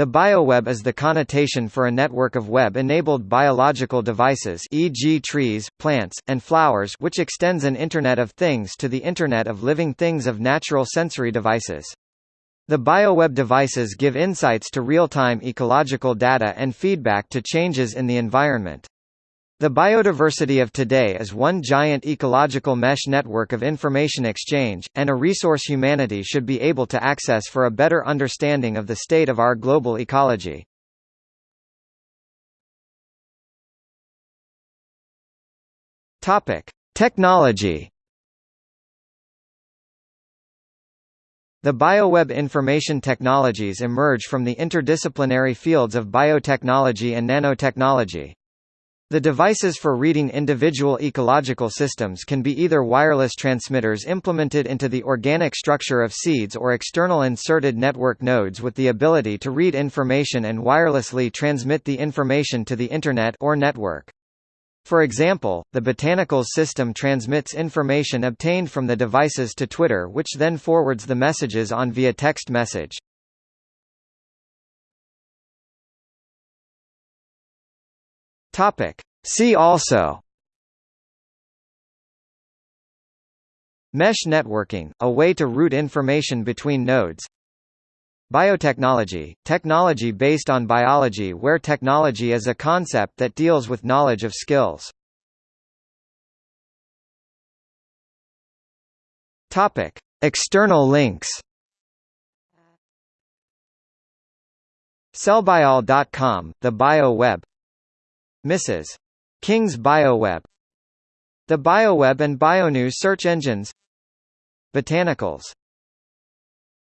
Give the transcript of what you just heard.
The bioweb is the connotation for a network of web-enabled biological devices e.g. trees, plants, and flowers which extends an Internet of Things to the Internet of Living Things of natural sensory devices. The bioweb devices give insights to real-time ecological data and feedback to changes in the environment. The biodiversity of today is one giant ecological mesh network of information exchange, and a resource humanity should be able to access for a better understanding of the state of our global ecology. Topic: Technology. The bioweb information technologies emerge from the interdisciplinary fields of biotechnology and nanotechnology. The devices for reading individual ecological systems can be either wireless transmitters implemented into the organic structure of seeds or external inserted network nodes with the ability to read information and wirelessly transmit the information to the Internet or network. For example, the Botanicalls system transmits information obtained from the devices to Twitter which then forwards the messages on via text message. Topic. See also Mesh networking, a way to route information between nodes Biotechnology, technology based on biology where technology is a concept that deals with knowledge of skills. Topic. External links Cellbiol.com, the Bio Web Mrs. King's BioWeb. The BioWeb and BioNews search engines. Botanicalls